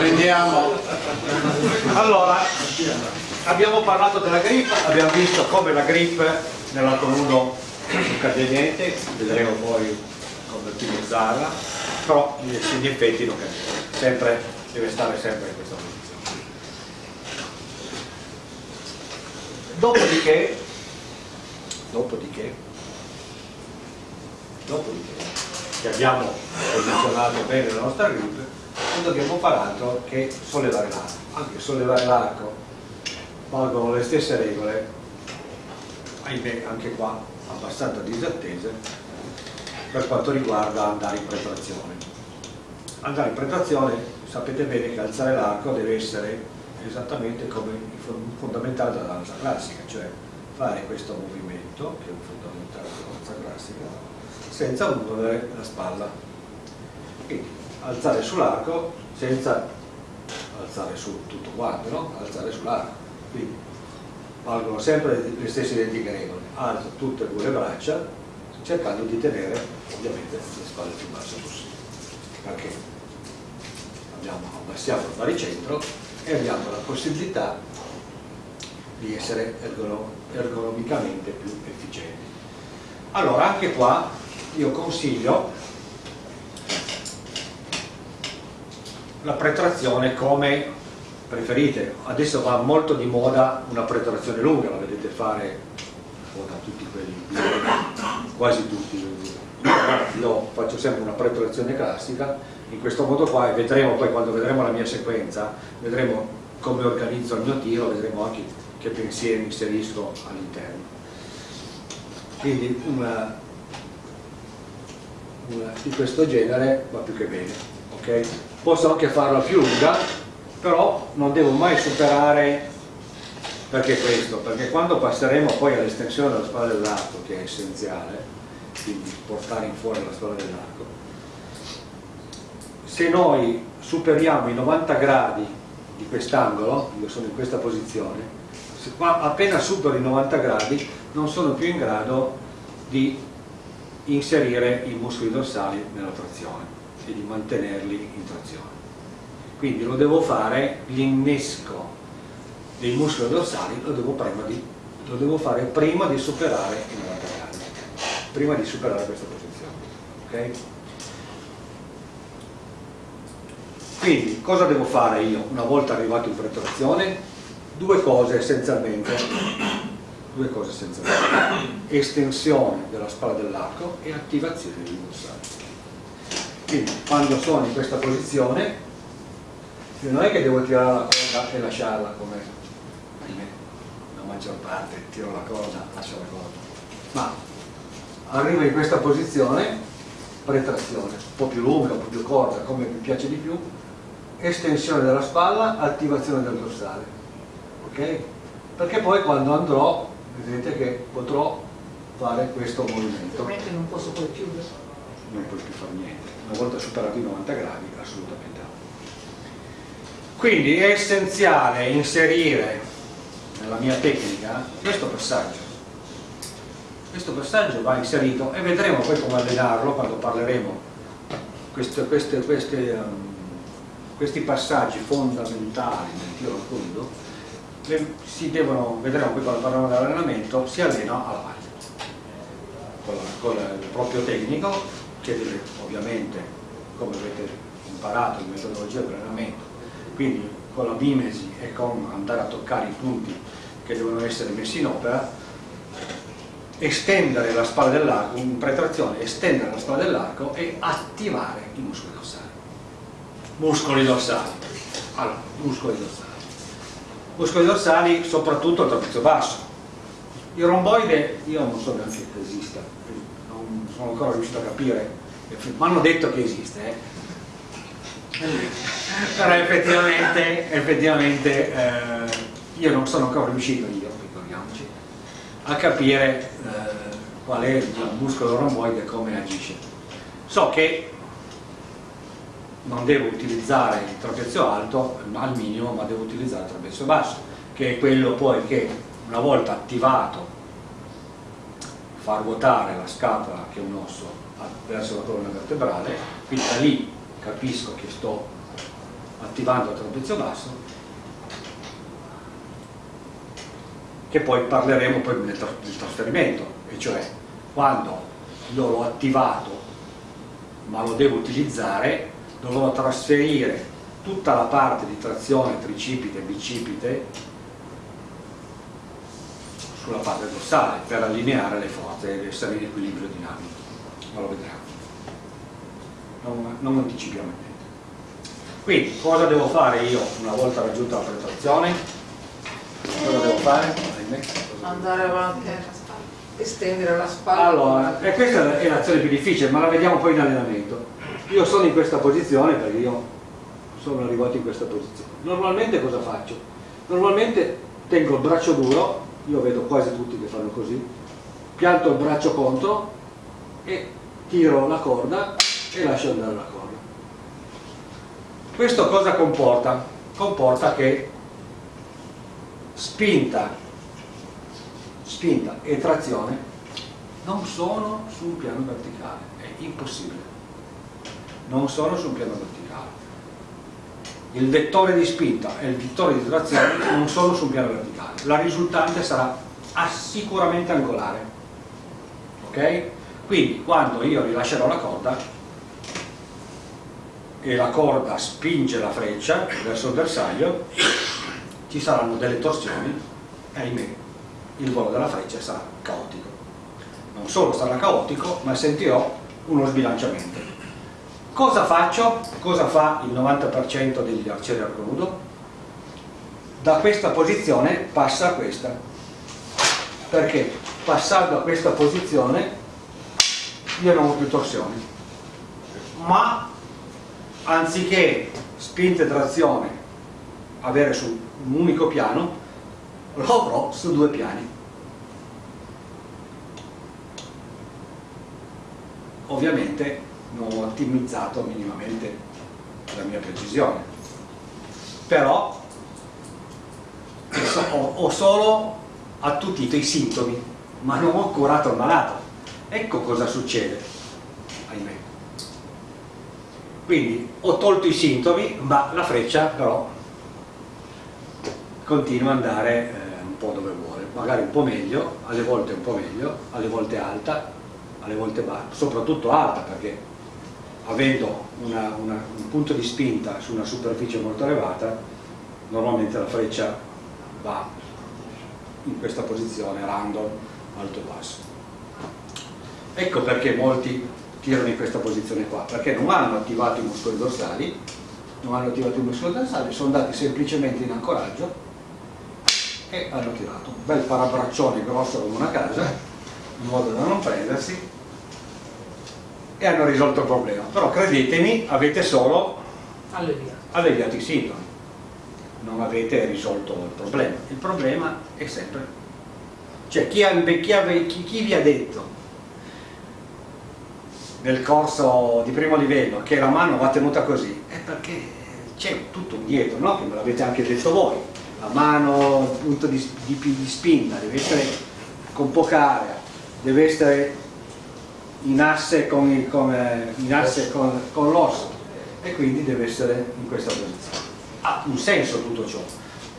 Riprendiamo. Allora, abbiamo parlato della grip, abbiamo visto come la grip nell'atto nudo cade niente, vedremo poi come utilizzarla, però segni effetti non cade sempre, deve stare sempre in questa posizione. Dopodiché, dopodiché, dopodiché, che abbiamo posizionato bene la nostra grip, non dobbiamo fare altro che sollevare l'arco. Anche sollevare l'arco valgono le stesse regole, ahimè anche qua abbastanza disattese, per quanto riguarda andare in pretrazione. Andare in pretrazione, sapete bene che alzare l'arco deve essere esattamente come il fondamentale della danza classica, cioè fare questo movimento, che è un fondamentale della danza classica, senza muovere la spalla. Quindi alzare sull'arco senza alzare su tutto quanto, no? alzare sull'arco. Quindi valgono sempre le stesse identiche regole. Alzo tutte e due le braccia cercando di tenere ovviamente le spalle più basse possibile. Perché abbiamo, abbassiamo il baricentro e abbiamo la possibilità di essere ergonomicamente più efficienti. Allora anche qua io consiglio la pretrazione come preferite. Adesso va molto di moda una pretrazione lunga, la vedete fare da tutti quelli, quasi tutti. Io faccio sempre una pretrazione classica, in questo modo qua e vedremo poi quando vedremo la mia sequenza, vedremo come organizzo il mio tiro, vedremo anche che pensieri inserisco all'interno. Quindi una, una di questo genere va più che bene. Okay? posso anche farla più lunga però non devo mai superare perché questo? perché quando passeremo poi all'estensione della spalla dell'arco che è essenziale quindi portare in fuori la spalla dell'arco se noi superiamo i 90 gradi di quest'angolo io sono in questa posizione appena supero i 90 gradi non sono più in grado di inserire i muscoli dorsali nella trazione e di mantenerli in trazione. Quindi lo devo fare, l'innesco dei muscoli dorsali lo devo, di, lo devo, fare prima di superare i 90 gradi, prima di superare questa posizione. Okay? Quindi cosa devo fare io una volta arrivato in pretrazione? Due cose essenzialmente, due cose essenzialmente, estensione della spalla dell'arco e attivazione dei dorsali quindi quando sono in questa posizione io non è che devo tirare la corda e lasciarla come la maggior parte tiro la corda, lascio la corda ma arrivo in questa posizione pretrazione, un po' più lunga, un po' più corta, come mi piace di più estensione della spalla, attivazione del dorsale ok? perché poi quando andrò vedete che potrò fare questo movimento. Non posso poi chiudere non puoi più fare niente. Una volta superato i 90 gradi assolutamente no. Quindi è essenziale inserire nella mia tecnica questo passaggio. Questo passaggio va inserito e vedremo poi come allenarlo quando parleremo. Queste, queste, queste, um, questi passaggi fondamentali nel tiro al fondo si devono, vedremo poi quando parleremo dell'allenamento si allena alla parte con, con il proprio tecnico che deve ovviamente, come avete imparato in metodologia di allenamento, quindi con la bimesi e con andare a toccare i punti che devono essere messi in opera, estendere la spalla dell'arco, in pretrazione, estendere la spalla dell'arco e attivare i muscoli dorsali. Muscoli dorsali. Allora, muscoli dorsali. Muscoli dorsali soprattutto al trapezio basso. Il romboide io non so neanche che esista, sono ancora riuscito a capire, mi hanno detto che esiste, eh. però effettivamente, effettivamente eh, io non sono ancora riuscito, io ricordiamoci, a capire eh, qual è il muscolo romboide e come agisce. So che non devo utilizzare il trapezio alto al minimo, ma devo utilizzare il trapezio basso, che è quello poi che una volta attivato far ruotare la scapola che è un osso verso la colonna vertebrale quindi da lì capisco che sto attivando il trapezio basso che poi parleremo poi del, del trasferimento e cioè quando io l'ho attivato ma lo devo utilizzare dovrò trasferire tutta la parte di trazione tricipite e bicipite sulla parte dorsale per allineare le forze ed essere in equilibrio dinamico ma lo vedremo non, non anticipiamo niente quindi cosa devo fare io una volta raggiunta la penetrazione? Cosa devo fare? andare avanti estendere la spalla. Allora, e questa è l'azione più difficile ma la vediamo poi in allenamento. Io sono in questa posizione perché io sono arrivato in questa posizione. Normalmente cosa faccio? normalmente tengo il braccio duro io vedo quasi tutti che fanno così pianto il braccio contro e tiro la corda e lascio andare la corda. Questo cosa comporta? comporta che spinta spinta e trazione non sono su un piano verticale è impossibile. Non sono su un piano verticale. Il vettore di spinta e il vettore di trazione non sono su un piano verticale. La risultante sarà sicuramente angolare. Ok? Quindi quando io rilascerò la corda e la corda spinge la freccia verso il bersaglio ci saranno delle torsioni e ahimè il volo della freccia sarà caotico non solo sarà caotico ma sentirò uno sbilanciamento cosa faccio? cosa fa il 90% degli arcieri arco nudo? da questa posizione passa a questa perché passando a questa posizione io non più torsioni. Ma anziché spinta e trazione avere su un unico piano lo avrò su due piani. Ovviamente non ho ottimizzato minimamente la mia precisione. Però ho solo attutito i sintomi ma non ho curato il malato ecco cosa succede. Ahimè. Quindi ho tolto i sintomi ma la freccia però continua ad andare eh, un po' dove vuole. Magari un po' meglio, alle volte un po' meglio alle volte alta, alle volte bassa soprattutto alta perché avendo una, una, un punto di spinta su una superficie molto elevata normalmente la freccia va in questa posizione random alto e basso ecco perché molti tirano in questa posizione qua perché non hanno attivato i muscoli dorsali non hanno attivato i muscoli dorsali sono andati semplicemente in ancoraggio e hanno tirato un bel parabraccione grosso come una casa in modo da non prendersi e hanno risolto il problema. Però credetemi avete solo alleviato, alleviato i sintomi. Non avete risolto il problema. Il problema è sempre cioè chi, ha, chi, chi vi ha detto nel corso di primo livello che la mano va tenuta così è perché c'è tutto dietro no? che me l'avete anche detto voi la mano, il punto di, di, di spinta deve essere con poca area deve essere in asse con, con, con, con l'osso e quindi deve essere in questa posizione. Ha un senso tutto ciò.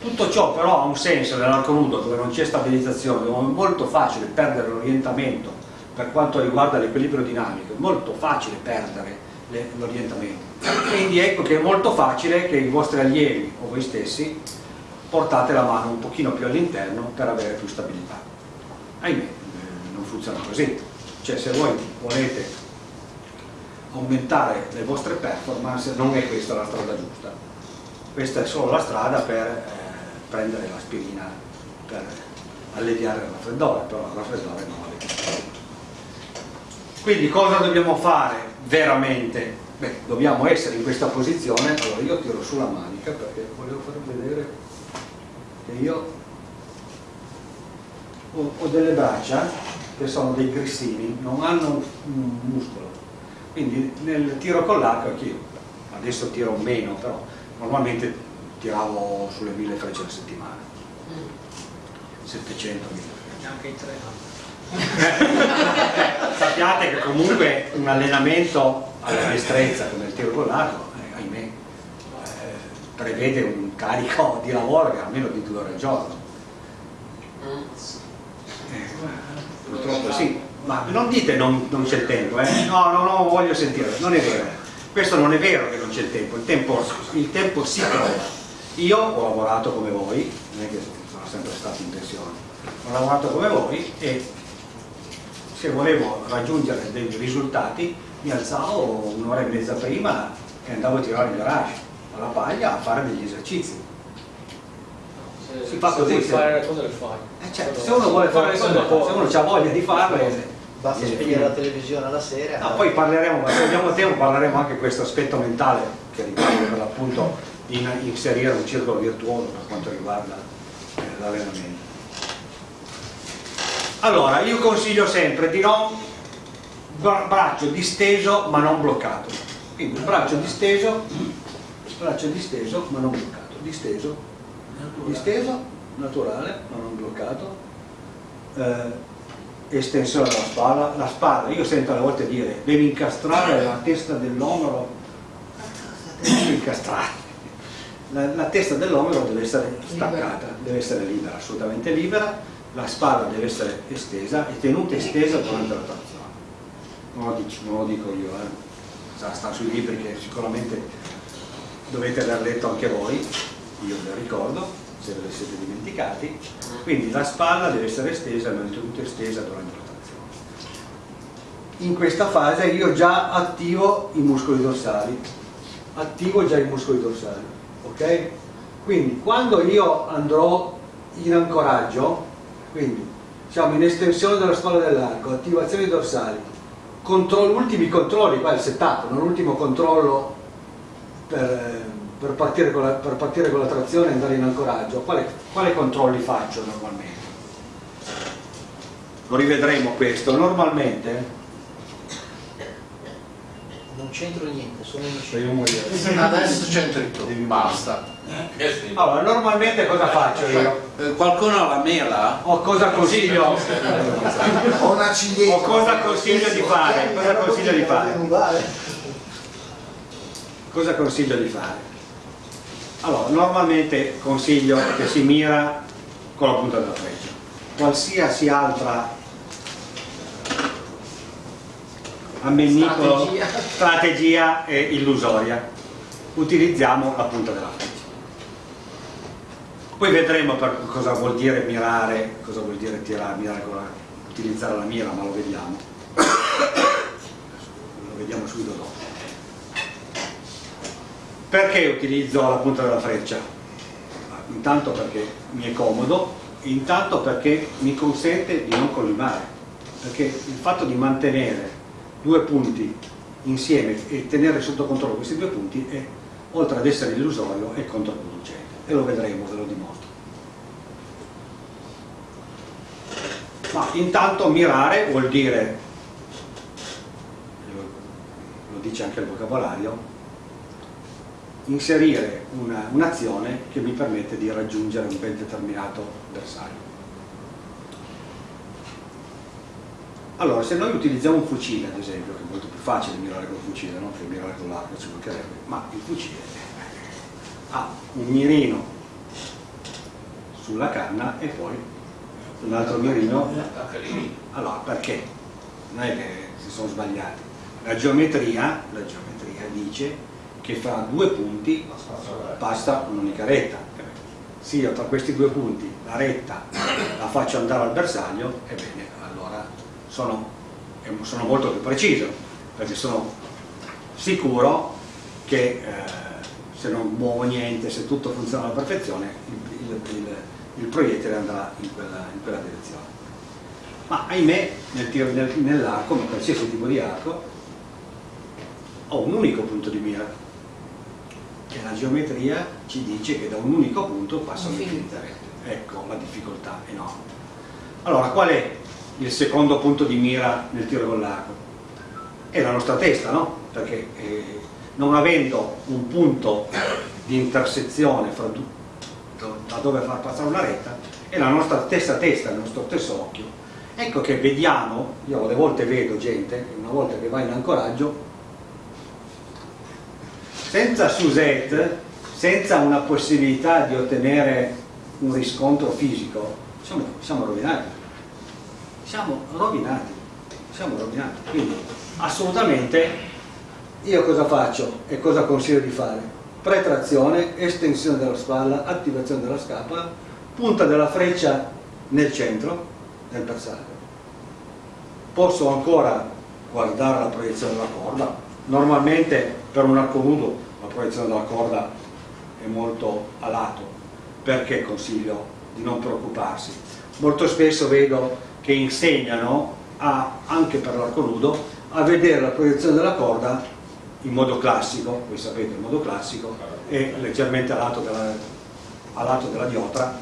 Tutto ciò però ha un senso nell'arco nudo dove non c'è stabilizzazione, dove è molto facile perdere l'orientamento per quanto riguarda l'equilibrio dinamico, è molto facile perdere l'orientamento. Quindi ecco che è molto facile che i vostri allievi o voi stessi portate la mano un pochino più all'interno per avere più stabilità. Ahimè, eh, non funziona così cioè se voi volete aumentare le vostre performance non è questa la strada giusta questa è solo la strada per eh, prendere l'aspirina per alleviare il raffreddore però il raffreddore non allevia quindi cosa dobbiamo fare veramente? Beh, dobbiamo essere in questa posizione allora io tiro sulla manica perché volevo farvi vedere che io ho, ho delle braccia che sono dei grissini, non hanno un muscolo. Quindi nel tiro con l'arco, anch'io, adesso tiro meno, però normalmente tiravo sulle 1000 frecce alla settimana. 700 1000 frecce. Anche in tre Sappiate che comunque un allenamento alla destrezza come il tiro con l'arco, eh, ahimè, eh, prevede un carico di lavoro che è almeno di due ore al giorno. Eh, purtroppo sì, ma non dite non, non c'è il tempo, eh? no, no, no, voglio sentire, non è vero. Questo non è vero che non c'è il tempo, il tempo, il tempo si trova. Io ho lavorato come voi, non è che sono sempre stato in pensione, ho lavorato come voi e se volevo raggiungere dei risultati mi alzavo un'ora e mezza prima e andavo a tirare in garage alla paglia a fare degli esercizi. Se, Si fa se così, vuoi se- fare le cose le fai. Eh, certo, se uno vuole fare le cose, dopo- se uno ha voglia di farle, Basta eh, spegnere la televisione alla sera. No, poi parleremo, ma se abbiamo tempo parleremo anche di questo aspetto mentale che riguarda per l'appunto in- inserire un circolo virtuoso per quanto riguarda eh, l'allenamento. Allora, io consiglio sempre di non bra- braccio disteso ma non bloccato. Quindi braccio disteso, braccio disteso ma non bloccato. Disteso, disteso, naturale ma non bloccato. Eh, estensione della spalla, la spalla, io sento alle volte dire devi incastrare la testa dell'omero, devi incastrare. La, la testa dell'omero deve essere staccata, deve essere libera, assolutamente libera, la spalla deve essere estesa e tenuta estesa durante la trazione. Non lo dico, non lo dico io, eh. Sta, sui libri che sicuramente dovete aver letto anche voi, io ve lo ricordo, se ve li siete dimenticati, quindi la spalla deve essere estesa e tenuta estesa durante la trazione. In questa fase io già attivo i muscoli dorsali, attivo già i muscoli dorsali, ok? Quindi quando io andrò in ancoraggio, quindi siamo in estensione della spalla dell'arco, attivazioni dorsali, controllo, ultimi controlli, qua è il setup, non l'ultimo controllo per, eh, per partire la, per partire con la trazione e andare in ancoraggio, quale, quale controlli faccio normalmente? Lo rivedremo questo, normalmente Non c'entro niente, sono in devo morire. Adesso c'entri tu, basta. Allora, normalmente cosa faccio io? Eh, Qualcuno ha la mela? O cosa consiglio? Ho una ciliegia. O cosa consiglio di fare? Cosa consiglio di fare? Cosa consiglio di fare? Allora, normalmente consiglio che si mira con la punta della freccia. Qualsiasi altra ammennicolo, Strategia. strategia è illusoria. Utilizziamo la punta della freccia. Poi vedremo per cosa vuol dire mirare, cosa vuol dire tirare, mirare con la, utilizzare la mira, ma lo vediamo. Lo vediamo subito dopo. Perché utilizzo la punta della freccia? Intanto perché mi è comodo, intanto perché mi consente di non collimare, perché il fatto di mantenere due punti insieme e tenere sotto controllo questi due punti è, oltre ad essere illusorio, è controproducente e lo vedremo, ve lo dimostro. Ma intanto mirare vuol dire, lo, dice anche il vocabolario, inserire una- un'azione che mi permette di raggiungere un ben determinato bersaglio. Allora, se noi utilizziamo un fucile, ad esempio, che è molto più facile mirare col fucile, no? che mirare con l'arco, ci mancherebbe, ma il fucile ha un mirino sulla canna e poi un altro mirino. Allora, perché? Non è che si sono sbagliati. La geometria, la geometria dice che fra due punti basta un'unica retta. Se io tra questi due punti la retta la faccio andare al bersaglio, ebbene, sono, sono molto più preciso, perché sono sicuro che eh, se non muovo niente, se tutto funziona alla perfezione, il, il- il- il proiettile andrà in quella, in quella direzione. Ma ahimè, nel tiro- nel- nell'arco, ma qualsiasi tipo di arco, ho un unico punto di mira. E la geometria ci dice che da un unico punto passano Infinito. infinite rette. Ecco la difficoltà enorme. Allora, qual è il secondo punto di mira nel tiro con l'arco? È la nostra testa, no? Perché eh, non avendo un punto di intersezione fra da dove far passare una retta, è la nostra stessa testa, il nostro stesso occhio. Ecco che vediamo, io alle volte vedo gente, una volta che va in ancoraggio, senza Suzette, senza una possibilità di ottenere un riscontro fisico, siamo, siamo rovinati. Siamo rovinati. Siamo rovinati. Quindi assolutamente io cosa faccio e cosa consiglio di fare? Pretrazione, estensione della spalla, attivazione della scapola, punta della freccia nel centro del bersaglio. Posso ancora guardare la proiezione della corda. Normalmente per un arco nudo la proiezione della corda è molto a lato. Perché consiglio di non preoccuparsi? Molto spesso vedo che insegnano a, anche per l'arco nudo a vedere la proiezione della corda in modo classico, voi sapete il modo classico è leggermente a lato della, a lato della diotra,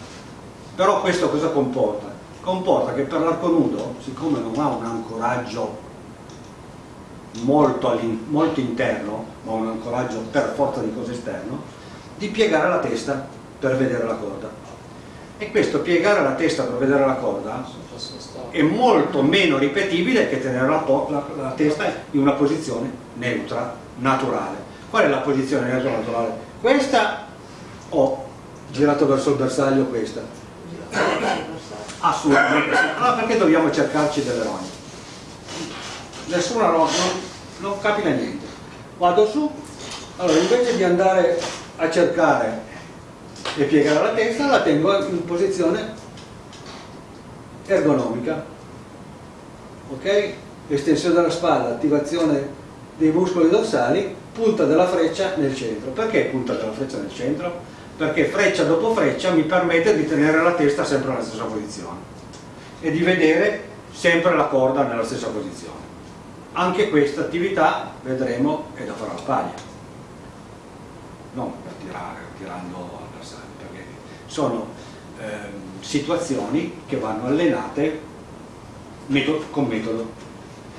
però questo cosa comporta? Comporta che per l'arco nudo, siccome non ha un ancoraggio molto, molto interno, ma un ancoraggio per forza di cose esterno, di piegare la testa per vedere la corda. E questo piegare la testa per vedere la corda è molto meno ripetibile che tenere la, la, la testa in una posizione neutra, naturale. Qual è la posizione neutra naturale? Questa o girato verso il bersaglio questa? Assolutamente. Allora perché dobbiamo cercarci delle rogne? Nessuna rogne, non, non capita niente. Vado su, allora invece di andare a cercare e piegare la testa, la tengo in posizione ergonomica. Ok? Estensione della spalla, attivazione dei muscoli dorsali, punta della freccia nel centro. Perché punta della freccia nel centro? Perché freccia dopo freccia mi permette di tenere la testa sempre nella stessa posizione e di vedere sempre la corda nella stessa posizione. Anche questa attività, vedremo, è da fare alla paglia, non per tirare, tirando all'avversario, perché sono situazioni che vanno allenate metodo, con metodo,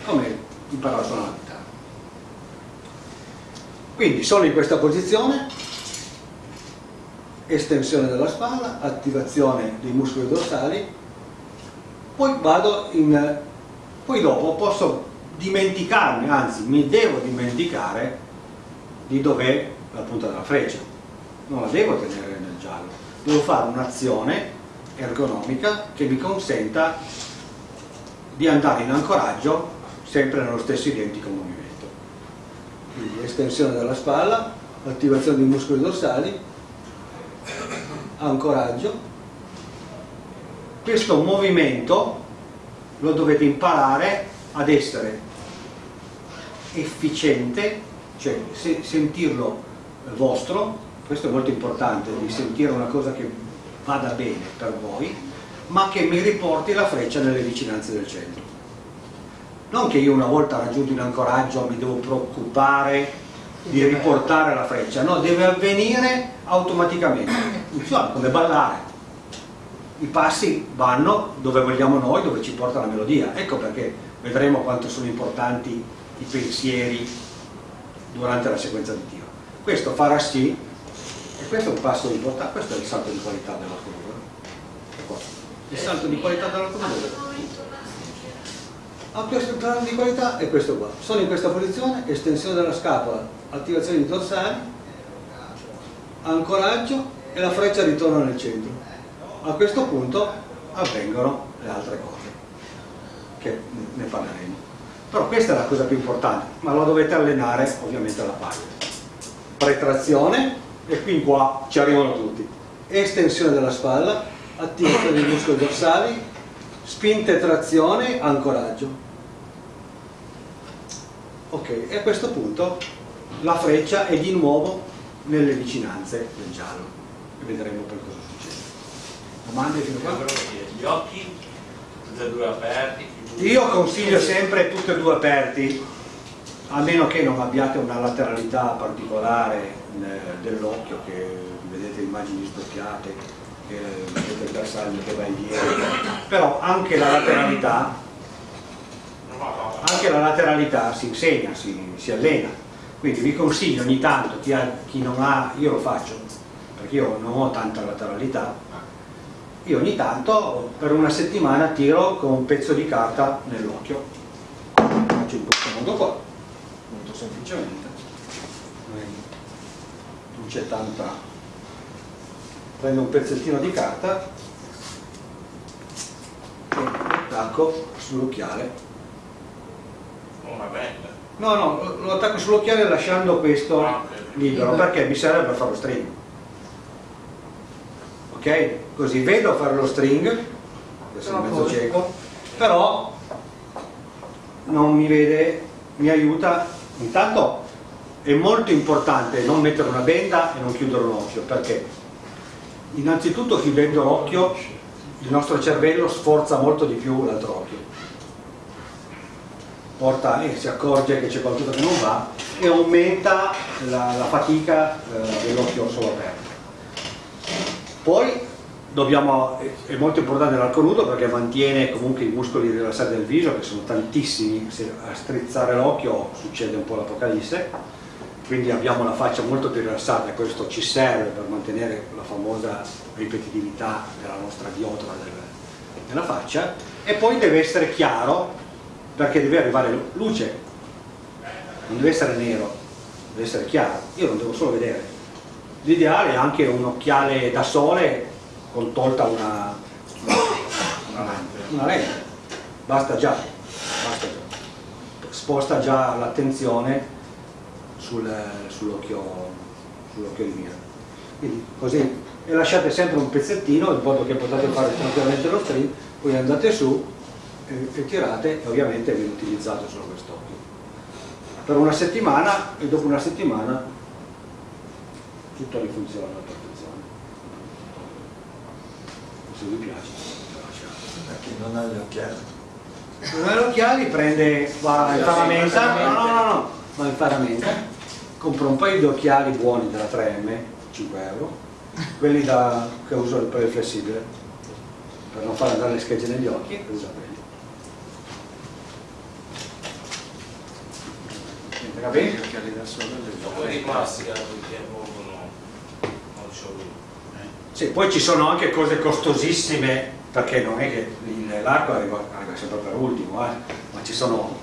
come imparare a suonare. Quindi sono in questa posizione, estensione della spalla, attivazione dei muscoli dorsali, poi vado in... poi dopo posso dimenticarmi, anzi mi devo dimenticare di dov'è la punta della freccia, non la devo tenere nel giallo, devo fare un'azione ergonomica che mi consenta di andare in ancoraggio sempre nello stesso identico movimento. Quindi estensione della spalla, attivazione dei muscoli dorsali, ancoraggio. Questo movimento lo dovete imparare ad essere efficiente, cioè se, sentirlo vostro, questo è molto importante, di sentire una cosa che vada bene per voi, ma che mi riporti la freccia nelle vicinanze del centro. Non che io una volta raggiunto in ancoraggio mi devo preoccupare di riportare la freccia, no, deve avvenire automaticamente, funziona come ballare. I passi vanno dove vogliamo noi, dove ci porta la melodia. Ecco perché vedremo quanto sono importanti i pensieri durante la sequenza di tiro. Questo farà sì, questo è un passo importante, questo è il salto di qualità dell'automobile. Il salto di qualità dell'automobile. Questo salto di qualità è questo qua. Sono in questa posizione, estensione della scapola, attivazione di dorsali, ancoraggio e la freccia ritorna nel centro. A questo punto avvengono le altre cose, che ne parleremo. Però questa è la cosa più importante, ma la dovete allenare ovviamente alla paglia. Pretrazione, e qui qua ci arrivano tutti. Estensione della spalla, attivazione dei muscoli dorsali, spinta e trazione, ancoraggio. Ok, e a questo punto la freccia è di nuovo nelle vicinanze del giallo e vedremo poi cosa succede. Domande fino a qua? Gli occhi, tutti e due aperti. Io consiglio sempre tutti e due aperti, a meno che non abbiate una lateralità particolare dell'occhio, che vedete immagini specchiate, che vedete il bersaglio che va viene, però anche la lateralità, anche la lateralità si insegna, si, si allena, quindi vi consiglio ogni tanto, chi, ha, chi non ha, io lo faccio, perché io non ho tanta lateralità, io ogni tanto per una settimana tiro con un pezzo di carta nell'occhio. Faccio in questo modo qua semplicemente non c'è tanta prendo un pezzettino di carta e lo attacco sull'occhiale Una bella. no no lo- attacco sull'occhiale lasciando questo Ah, libero perché mi serve per fare lo string. Ok? Così vedo fare lo string adesso sono mezzo cieco però non mi vede mi aiuta intanto è molto importante non mettere una benda e non chiudere un occhio perché innanzitutto chiudendo l'occhio il nostro cervello sforza molto di più l'altro occhio. Porta e si accorge che c'è qualcosa che non va e aumenta la, la fatica eh, dell'occhio solo aperto. Poi dobbiamo, è- molto importante l'arco nudo perché mantiene comunque i muscoli rilassati del viso che sono tantissimi se a strizzare l'occhio succede un po' l'apocalisse. Quindi abbiamo la faccia molto più rilassata e questo ci serve per mantenere la famosa ripetitività della nostra del- della faccia. E poi deve essere chiaro perché deve arrivare luce. Non deve essere nero deve essere chiaro. Io non devo solo vedere. L'ideale è anche un occhiale da sole con tolta una, una, una lente. Basta già, basta già. sposta già l'attenzione sul- sull'occhio sull'occhio di mira. Quindi così e lasciate sempre un pezzettino in modo che potete fare tranquillamente lo string poi andate su e, e tirate e ovviamente viene utilizzato solo quest'occhio. Per una settimana e dopo una settimana tutto rifunziona se vi piace lasciate Per chi non ha gli occhiali. non ha gli occhiali prende va in paramenta no no no no va in paramenta compra un paio di occhiali buoni della 3M 5 euro quelli da, che uso per il flessibile per non fare andare le schegge negli occhi usa quelli va bene? Gli occhiali da sole le Poi occhiali. rimasti che perché proprio no, non c'ho lui. Sì, poi ci sono anche cose costosissime, perché non è che l'arco arriva, arriva sempre per ultimo, eh, ma ci sono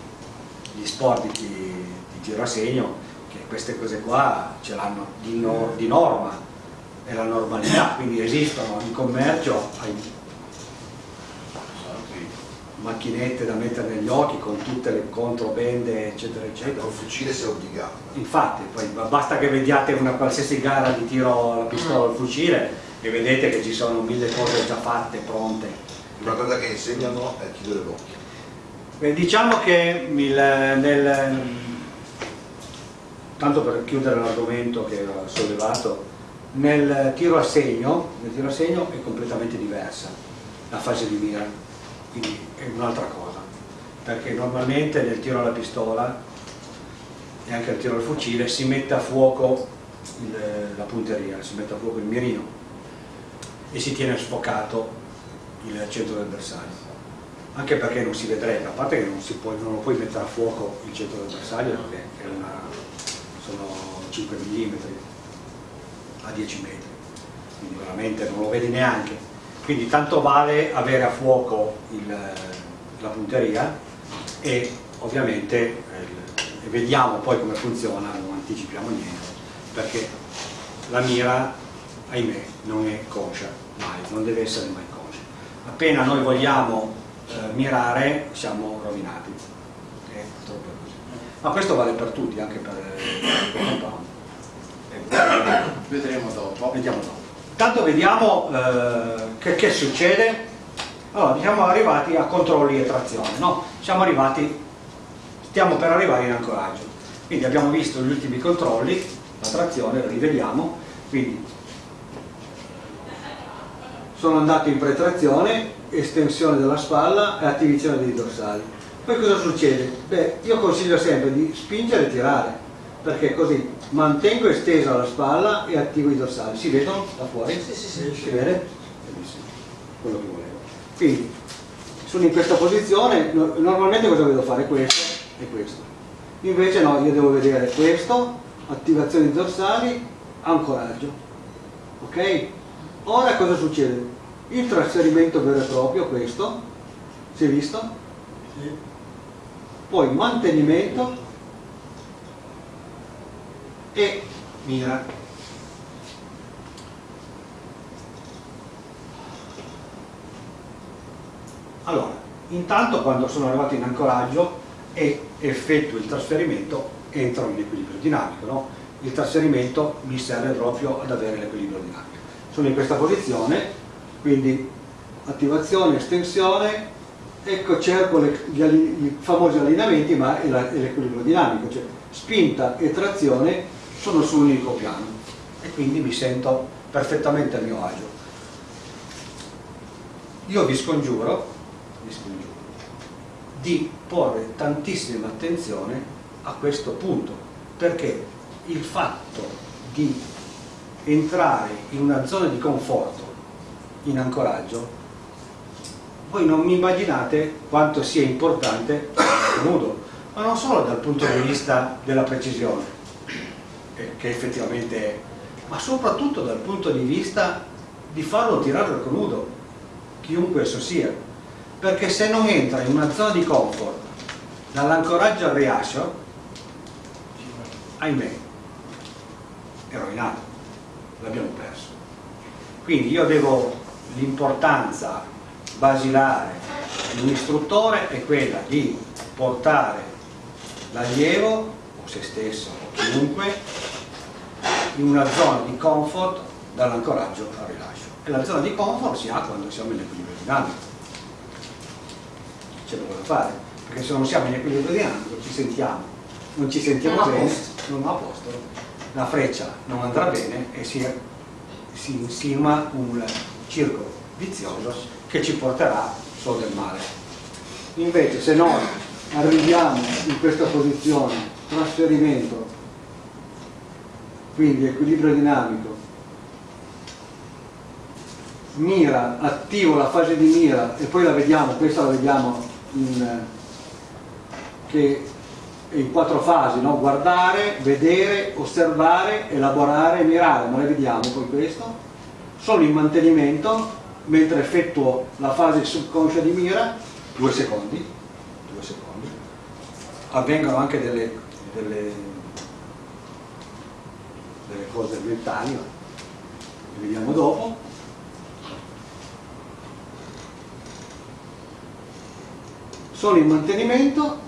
gli sport di, di tiro a segno che queste cose qua ce l'hanno di, no- di norma, è la normalità, quindi esistono in commercio, macchinette da mettere negli occhi con tutte le controbende eccetera eccetera. Col fucile sei obbligato. Infatti, poi ba- basta che vediate una qualsiasi gara di tiro alla pistola o al fucile e vedete che ci sono mille cose già fatte, pronte. Una cosa che insegnano è chiudere l'occhio. Beh, diciamo che il- nel, tanto per chiudere l'argomento che ho sollevato, nel tiro a segno, nel tiro a segno è completamente diversa la fase di mira, quindi è un'altra cosa, perché normalmente nel tiro alla pistola e anche nel tiro al fucile si mette a fuoco il- la punteria, si mette a fuoco il mirino e si tiene sfocato il centro del bersaglio anche perché non si vedrebbe, a parte che non, può, non lo puoi mettere a fuoco il centro del bersaglio perché una- sono 5 mm a 10 metri, quindi veramente non lo vedi neanche. Quindi tanto vale avere a fuoco il- la punteria e ovviamente eh, vediamo poi come funziona, non anticipiamo niente, perché la mira, ahimè, non è conscia, mai, non deve essere mai conscia. Appena noi vogliamo eh, mirare siamo rovinati. È purtroppo così. Ma questo vale per tutti, anche per eh, il compound. Eh, Vedremo dopo. Vediamo dopo. Intanto vediamo eh, che, che succede. Allora, siamo arrivati a controlli e trazione, no? Siamo arrivati, stiamo per arrivare in ancoraggio. Quindi abbiamo visto gli ultimi controlli, la trazione, la rivediamo. Quindi sono andato in pretrazione, estensione della spalla e attivazione dei dorsali. Poi cosa succede? Beh, io consiglio sempre di spingere e tirare, perché così mantengo estesa la spalla e attivo i dorsali. Si vedono da fuori? Sì, sì, sì. Si vede? Benissimo, quello che volevo. Quindi, sono in questa posizione, no- normalmente cosa devo fare? Questo e questo. Invece no, io devo vedere questo, attivazione dorsali, ancoraggio. Ok? Ora cosa succede? Il trasferimento vero e proprio, questo, si è visto? Sì. Poi mantenimento e mira. Allora, intanto quando sono arrivato in ancoraggio e effettuo il trasferimento entro in equilibrio dinamico, no? il trasferimento mi serve proprio ad avere l'equilibrio dinamico. Sono in questa posizione, quindi attivazione, estensione, ecco cerco le- gli, i famosi allineamenti ma è l'equilibrio dinamico, cioè spinta e trazione sono su un unico piano e quindi mi sento perfettamente a mio agio. Io vi scongiuro, vi scongiuro di porre tantissima attenzione a questo punto perché il fatto di entrare in una zona di conforto in ancoraggio voi non mi immaginate quanto sia importante il nudo, ma non solo dal punto di vista della precisione, che effettivamente è, ma soprattutto dal punto di vista di farlo tirare al nudo, chiunque esso sia. Perché se non entra in una zona di comfort dall'ancoraggio al rilascio, ahimè, è rovinato, l'abbiamo perso. Quindi io devo l'importanza basilare di un istruttore è quella di portare l'allievo o se stesso o chiunque in una zona di comfort dall'ancoraggio al rilascio e la zona di comfort si ha quando siamo in equilibrio dinamico c'è poco da fare perché se non siamo in equilibrio dinamico ci sentiamo non ci sentiamo Non bene posto. non a posto la freccia non andrà bene e si, si insinua un circolo vizioso che ci porterà solo del male. Invece se noi arriviamo in questa posizione trasferimento quindi equilibrio dinamico mira, attivo la fase di mira e poi la vediamo, questa la vediamo in, che in quattro fasi, no? guardare, vedere, osservare, elaborare e mirare, ma le vediamo poi questo, sono in mantenimento mentre effettuo la fase subconscia di mira, due secondi, due secondi, avvengono anche delle, delle, delle cose mentali, le vediamo dopo, sono in mantenimento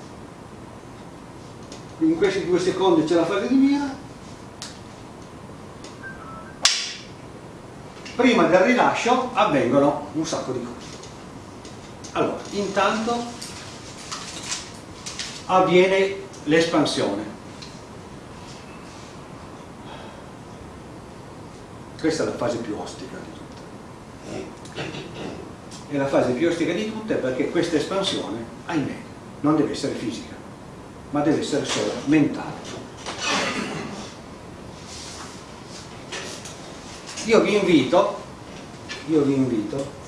in questi due secondi c'è la fase di mira. Prima del rilascio avvengono un sacco di cose. Allora intanto avviene l'espansione. Questa è la fase più ostica di tutte. È la fase più ostica di tutte perché questa espansione, ahimè, non deve essere fisica, ma deve essere solo mentale. Io vi invito, io vi invito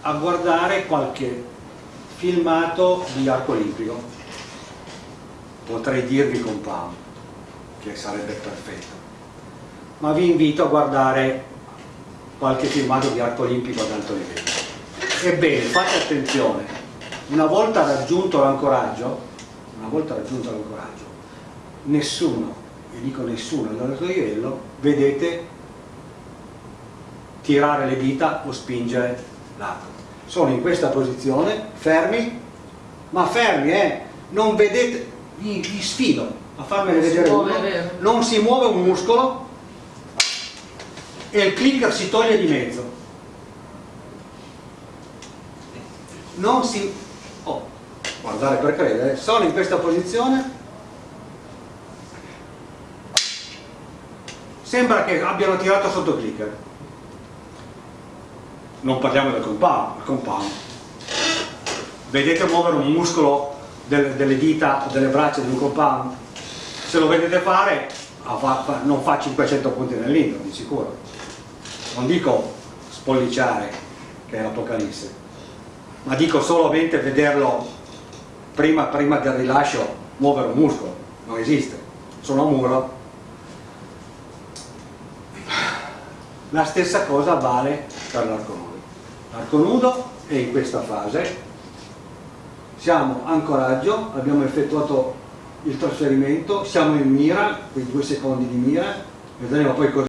a guardare qualche filmato di arco olimpico, potrei dirvi compound, che sarebbe perfetto, ma vi invito a guardare qualche filmato di arco olimpico ad alto livello. Ebbene, fate attenzione, una volta raggiunto l'ancoraggio, una volta raggiunto l'ancoraggio, nessuno, e dico nessuno ad alto livello, vedete tirare le dita o spingere l'arco. Sono in questa posizione, fermi, ma fermi, eh, non vedete, vi, vi sfido a farmene Non vedere muove, uno, vero? non si muove un muscolo, e il clicker si toglie di mezzo. Non si... Oh, guardare per credere, sono in questa posizione, sembra che abbiano tirato sotto clicker. Non parliamo del compound, compound. Vedete muovere un muscolo del- delle dita o delle braccia di un compound? Se lo vedete fare, fa- fa- non fa 500 punti nell'intro, di sicuro non dico spolliciare che è l'Apocalisse ma dico solamente vederlo prima, prima del rilascio muovere un muscolo. Non esiste, sono a muro. La stessa cosa vale per l'arco nudo l'arco nudo è in questa fase. Siamo ancoraggio abbiamo effettuato il trasferimento siamo in mira quei due secondi di mira. Vedremo poi cosa